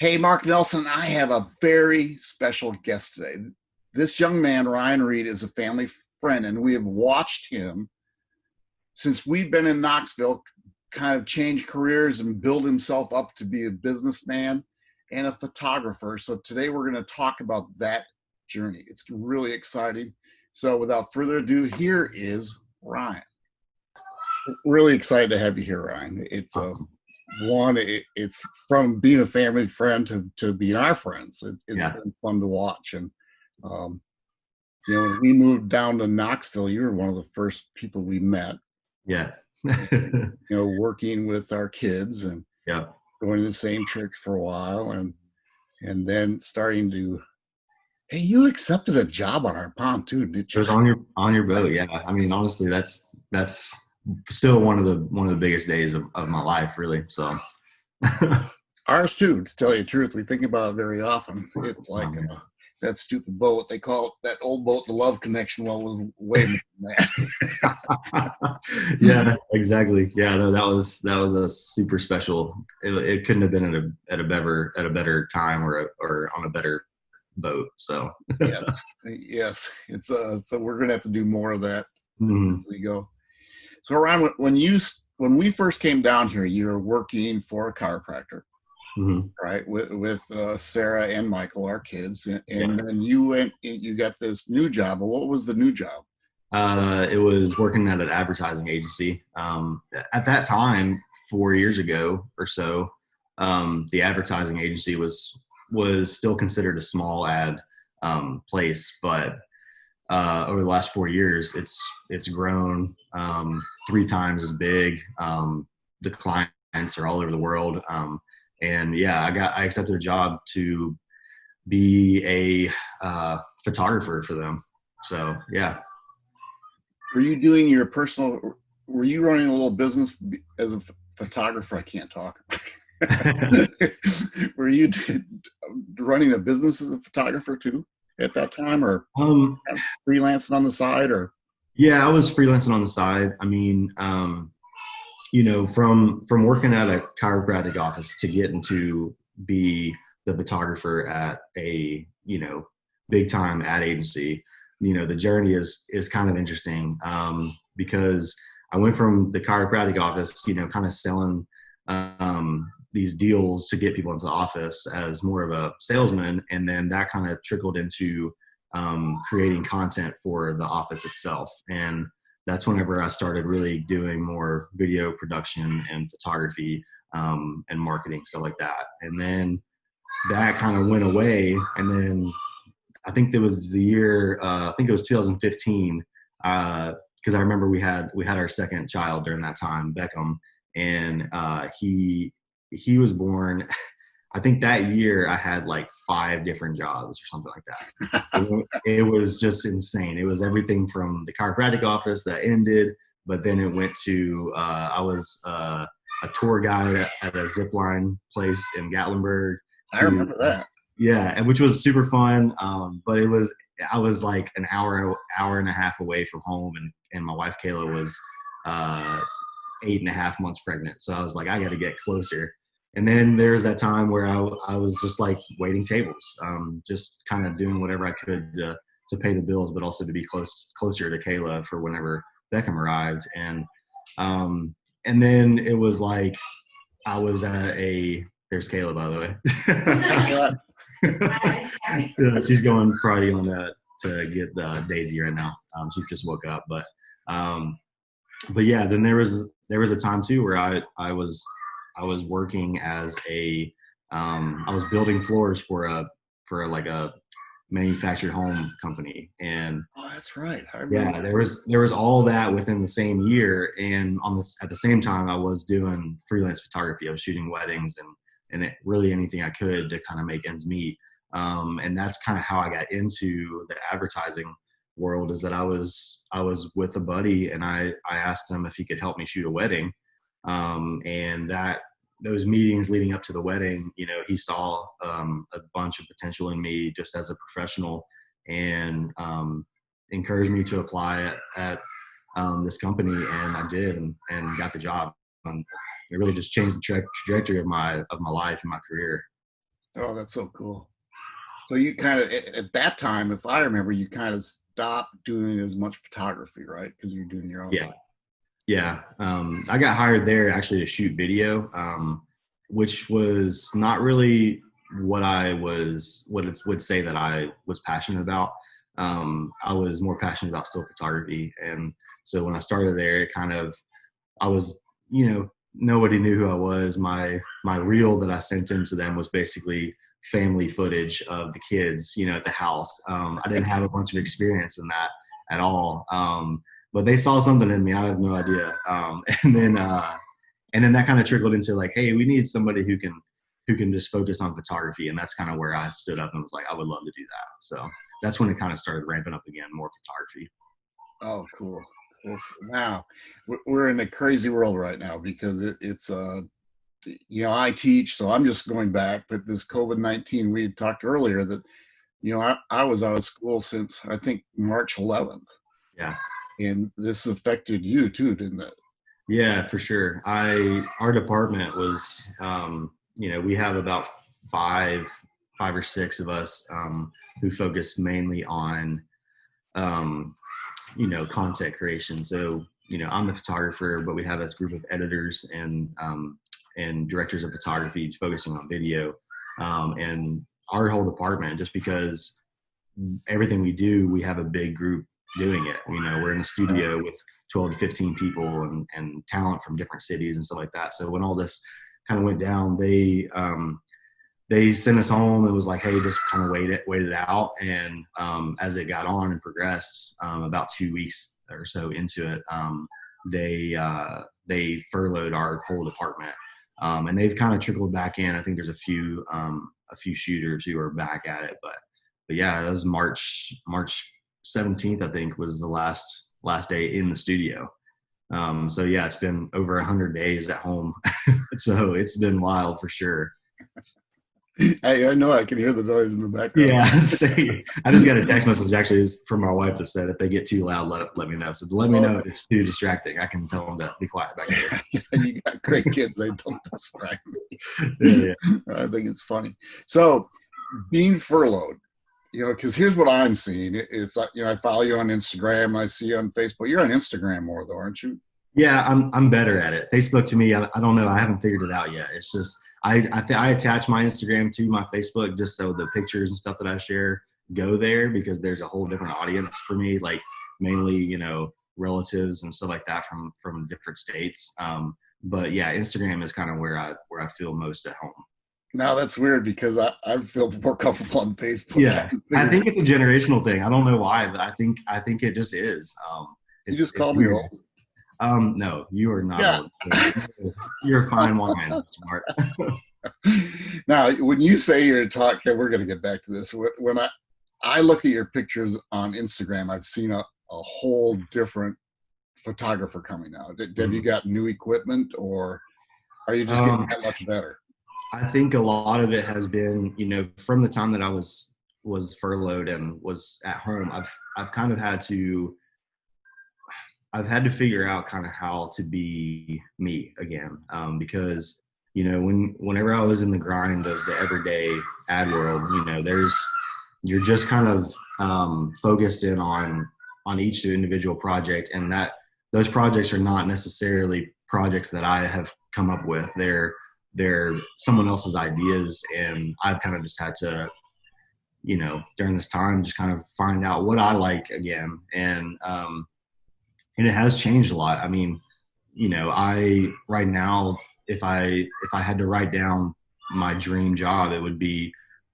Hey, Mark Nelson, I have a very special guest today. This young man, Ryan Reed, is a family friend, and we have watched him since we've been in Knoxville kind of change careers and build himself up to be a businessman and a photographer. So today we're going to talk about that journey. It's really exciting. So without further ado, here is Ryan. Really excited to have you here, Ryan. It's a one. It, it's from being a family friend to to being our friends. It's, it's yeah. been fun to watch, and um, you know, when we moved down to Knoxville, you were one of the first people we met. Yeah. you know, working with our kids and yeah, going to the same church for a while, and and then starting to Hey, you accepted a job on our pontoon, did you? It was on your on your boat, yeah. I mean, honestly, that's that's still one of the one of the biggest days of, of my life, really. So ours too. To tell you the truth, we think about it very often. It's like uh, that stupid boat. They call it that old boat, the Love Connection. Well, was way more that. yeah, exactly. Yeah, no, that was that was a super special. It, it couldn't have been at a at a better at a better time or a, or on a better boat. So yes, yes, it's uh. So we're gonna have to do more of that. Mm-hmm. we go. So Ron, when you when we first came down here, you were working for a chiropractor, mm-hmm. right? With with uh, Sarah and Michael, our kids, and, and yeah. then you went. You got this new job. What was the new job? Uh, it was working at an advertising agency. Um, at that time, four years ago or so, um, the advertising agency was was still considered a small ad um, place, but uh, over the last four years, it's it's grown um, three times as big. Um, the clients are all over the world, um, and yeah, I got I accepted a job to be a uh, photographer for them. So yeah. Were you doing your personal? Were you running a little business as a photographer? I can't talk. Were you running a business as a photographer too at that time, or um, freelancing on the side, or? Yeah, I was freelancing on the side. I mean, um, you know, from from working at a chiropractic office to get into be the photographer at a you know big time ad agency, you know, the journey is is kind of interesting um, because I went from the chiropractic office, you know, kind of selling um, these deals to get people into the office as more of a salesman, and then that kind of trickled into um, creating content for the office itself. And that's whenever I started really doing more video production and photography um, and marketing stuff like that. And then that kind of went away, and then I think it was the year uh, I think it was 2015 because uh, I remember we had we had our second child during that time, Beckham, and uh, he he was born i think that year i had like five different jobs or something like that. It, was just insane. It was everything from the chiropractic office that ended but then it went to uh, i was uh, a tour guide at a zip line place in gatlinburg to, i remember that. yeah and which was super fun um, but it was i was like an hour hour and a half away from home and, and my wife kayla was uh, eight and a half months pregnant. So i was like i got to get closer and then there's that time where I, I was just like waiting tables, um, just kind of doing whatever I could to, to pay the bills, but also to be close closer to Kayla for whenever Beckham arrived. And um, and then it was like I was at a there's Kayla by the way. yeah, she's going probably on that to get uh, Daisy right now. Um, she just woke up, but um, but yeah, then there was there was a time too where I I was I was working as a um, I was building floors for a for a, like a manufactured home company. And oh that's right. Yeah there was there was all that within the same year. And on this at the same time i was doing freelance photography. I was shooting weddings and and it, really anything i could to kind of make ends meet. Um, and that's kind of how i got into the advertising world is that i was i was with a buddy and i i asked him if he could help me shoot a wedding. Um, and that those meetings leading up to the wedding, you know, he saw um, a bunch of potential in me just as a professional and um, encouraged me to apply at, at um, this company. And I did and, and got the job. And it really just changed the tra- trajectory of my, of my life and my career. Oh, that's so cool. So you kind of at that time, if I remember, you kind of stopped doing as much photography, right? Because you're doing your own. Yeah. Yeah. Um, I got hired there actually to shoot video, um, which was not really what I was, what it would say that I was passionate about. Um, I was more passionate about still photography. And so when I started there, it kind of, I was, you know, nobody knew who I was. My, my reel that I sent into them was basically family footage of the kids, you know, at the house. Um, I didn't have a bunch of experience in that at all. Um, but they saw something in me. I have no idea. Um, and then, uh, and then that kind of trickled into like, hey, we need somebody who can who can just focus on photography, and that's kind of where I stood up and was like, I would love to do that. So that's when it kind of started ramping up again, more photography. Oh, cool. cool. Now we're in a crazy world right now because it, it's uh, you know, I teach, so I'm just going back. But this COVID nineteen, we had talked earlier that, you know, I, I was out of school since I think March 11th. Yeah and this affected you too, didn't it? Yeah, for sure. I our department was, um, you know, we have about five, five or six of us um, who focus mainly on, um, you know, content creation. So, you know, I'm the photographer, but we have this group of editors and um, and directors of photography focusing on video, um, and our whole department. Just because everything we do, we have a big group doing it. You know, we're in a studio with 12 to 15 people and, and talent from different cities and stuff like that. So when all this kind of went down, they um, they sent us home and was like, hey, just kind of wait it, wait it out. And um, as it got on and progressed, um, about two weeks or so into it, um, they uh, they furloughed our whole department. Um, and they've kind of trickled back in. I think there's a few um, a few shooters who are back at it, but but yeah, it was March March 17th, I think, was the last last day in the studio. Um, so yeah, it's been over a hundred days at home. so it's been wild for sure. I, I know I can hear the noise in the background. Yeah, see, I just got a text message actually from my wife that said if they get too loud, let let me know. So let me know if it's too distracting. I can tell them to be quiet back here. you got great kids; they don't distract me. Yeah, yeah. I think it's funny. So, being furloughed, you know, because here's what I'm seeing. It's like, you know, I follow you on Instagram. I see you on Facebook. You're on Instagram more though, aren't you? Yeah, I'm, I'm better at it. Facebook to me, I, I don't know. I haven't figured it out yet. It's just, I, I, th- I attach my Instagram to my Facebook just so the pictures and stuff that I share go there because there's a whole different audience for me, like mainly, you know, relatives and stuff like that from, from different states. Um, but yeah, Instagram is kind of where I, where I feel most at home. Now that's weird because I, I feel more comfortable on Facebook. Yeah, I think it's a generational thing. I don't know why, but I think I think it just is. Um, you just call me old. Um, no, you are not. Yeah. Old. You're a fine wine, smart. now, when you say you're a talking, we're going to get back to this. When I I look at your pictures on Instagram, I've seen a, a whole different photographer coming out. Have mm-hmm. you got new equipment, or are you just getting um, that much better? I think a lot of it has been, you know, from the time that I was was furloughed and was at home, I've I've kind of had to I've had to figure out kind of how to be me again um, because you know when whenever I was in the grind of the everyday ad world, you know, there's you're just kind of um, focused in on on each individual project, and that those projects are not necessarily projects that I have come up with. They're they're someone else's ideas. And i've kind of just had to you know during this time just kind of find out what i like again. And um and it has changed a lot. I mean you know i right now if i if i had to write down my dream job it would be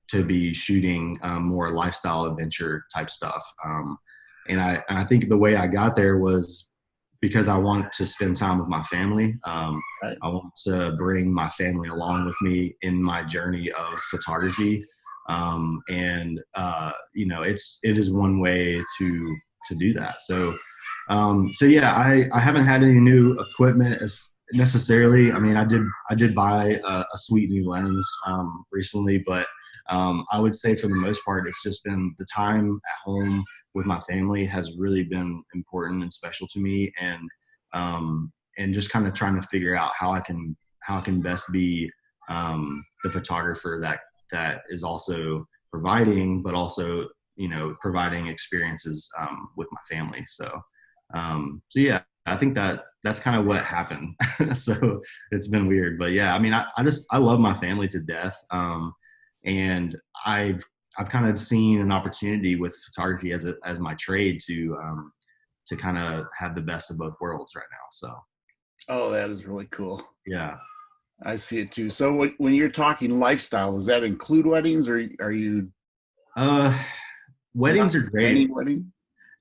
to be shooting um, more lifestyle adventure type stuff. Um, and I, I think the way I got there was because I want to spend time with my family. Um, right. I want to bring my family along with me in my journey of photography. Um, and uh, you know, it's it is one way to to do that. So um, so yeah, I I haven't had any new equipment as necessarily. I mean, I did I did buy a, a sweet new lens um, recently, but um, I would say for the most part, it's just been the time at home with my family has really been important and special to me and um, and just kind of trying to figure out how I can how I can best be um, the photographer that that is also providing, but also you know providing experiences um, with my family. So um, so yeah, I think that that's kind of what happened. so it's been weird, but yeah, I mean, I, I just I love my family to death, um, and I've I've kind of seen an opportunity with photography as a as my trade to um, to kind of have the best of both worlds right now. So oh, that is really cool. Yeah, I see it too. So when you're talking lifestyle, does that include weddings, or are you? Uh, weddings are great. Wedding?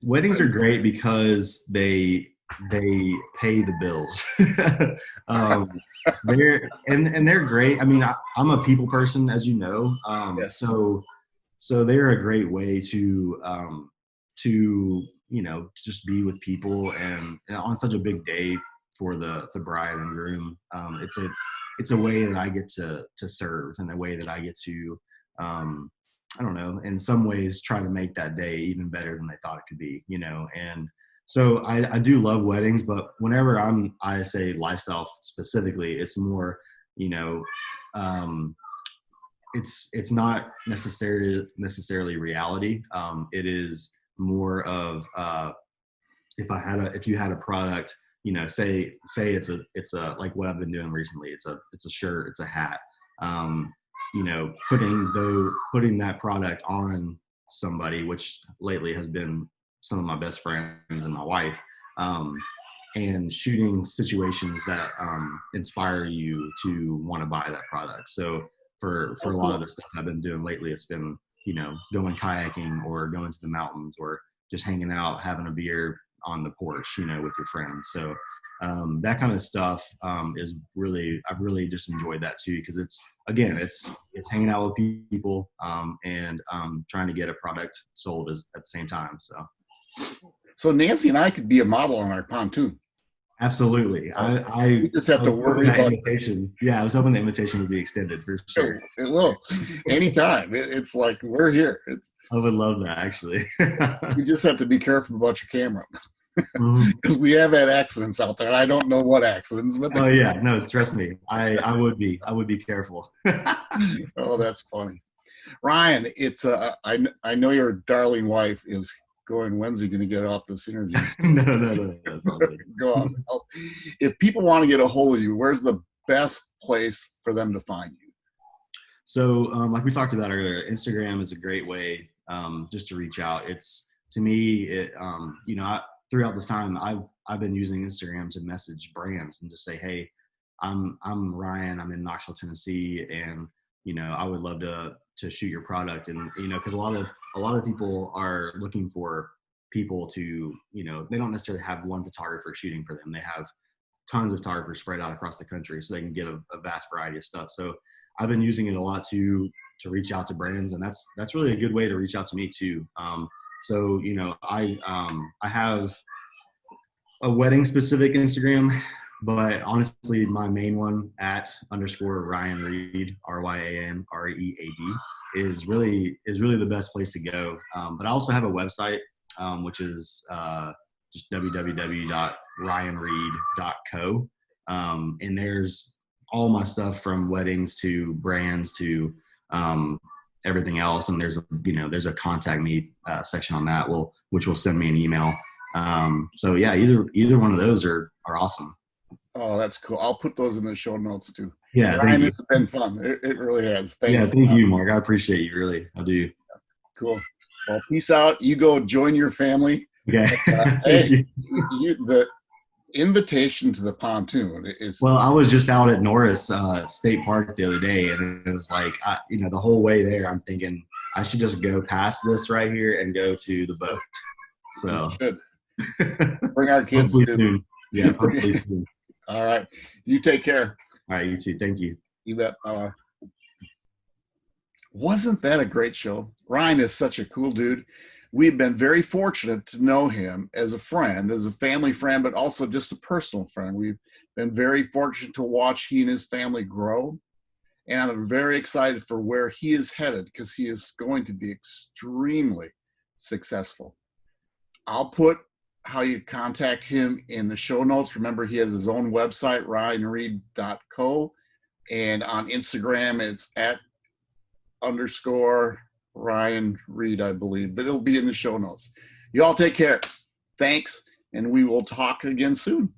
Weddings are great because they they pay the bills. um, they're and and they're great. I mean, I, am a people person, as you know. Um, yes. So so they're a great way to um, to you know just be with people and, and, on such a big day for the the bride and groom. Um, it's a it's a way that I get to to serve and a way that I get to um, I don't know in some ways try to make that day even better than they thought it could be. You know and so I, I do love weddings, but whenever I'm I say lifestyle specifically, it's more you know um, it's it's not necessarily necessarily reality. Um, it is more of uh, if I had a if you had a product, you know, say say it's a it's a like what I've been doing recently. It's a it's a shirt, it's a hat. Um, you know, putting the putting that product on somebody, which lately has been some of my best friends and my wife, um, and shooting situations that um, inspire you to want to buy that product. So for for a lot of the stuff I've been doing lately, it's been you know going kayaking or going to the mountains or just hanging out, having a beer on the porch, you know, with your friends. So um, that kind of stuff um, is really I've really just enjoyed that too because it's again it's it's hanging out with people um, and um, trying to get a product sold as, at the same time. So so Nancy and I could be a model on our pontoon. Absolutely. I, I just have to worry about invitation. Yeah, I was hoping the invitation would be extended for sure. It will. Anytime. It, it's like we're here. It's, I would love that actually. you just have to be careful about your camera. Because mm-hmm. we have had accidents out there. I don't know what accidents, but oh yeah, no, trust me, I I would be, I would be careful. oh, that's funny, Ryan. It's uh, I I know your darling wife is going, when's he going to get off this interview? no, no, no. no Go on. If people want to get a hold of you, where's the best place for them to find you? So, um, like we talked about earlier, Instagram is a great way um, just to reach out. It's to me, it um, you know, I, throughout this time, I've I've been using Instagram to message brands and just say, hey, I'm I'm Ryan. I'm in Knoxville, Tennessee, and you know, I would love to to shoot your product. And you know, because a lot of a lot of people are looking for people to, you know, they don't necessarily have one photographer shooting for them. They have tons of photographers spread out across the country, so they can get a, a vast variety of stuff. So I've been using it a lot to to reach out to brands, and that's that's really a good way to reach out to me too. Um, so you know, I um, I have a wedding specific Instagram, but honestly, my main one at underscore Ryan Reed R Y A N R E A D is really is really the best place to go. Um, but I also have a website, um, which is uh, just www.ryanreed.co, um, and there's all my stuff from weddings to brands to um, everything else. And there's a you know there's a contact me uh, section on that will which will send me an email. Um, so yeah, either either one of those are are awesome. Oh, that's cool. I'll put those in the show notes too. Yeah, Ryan, it's been fun. It, it really has. Thanks. Yeah, thank you, Mark. I appreciate you. Really, I do. Cool. Well, peace out. You go join your family. Okay. Uh, hey, you. You, the invitation to the pontoon is. Well, I was just out at Norris uh, State Park the other day, and it was like, I, you know, the whole way there, I'm thinking I should just go past this right here and go to the boat. So. Good. Bring our kids. hopefully soon. Yeah, hopefully soon. All right. You take care. All right. You too. Thank you. You bet. Wasn't that a great show? Ryan is such a cool dude. We've been very fortunate to know him as a friend, as a family friend, but also just a personal friend. We've been very fortunate to watch he and his family grow. And I'm very excited for where he is headed because he is going to be extremely successful. I'll put how you contact him in the show notes. Remember, he has his own website, ryanreed.co. And on Instagram, it's at underscore Ryan Reed, I believe, but it'll be in the show notes. You all take care. Thanks, and we will talk again soon.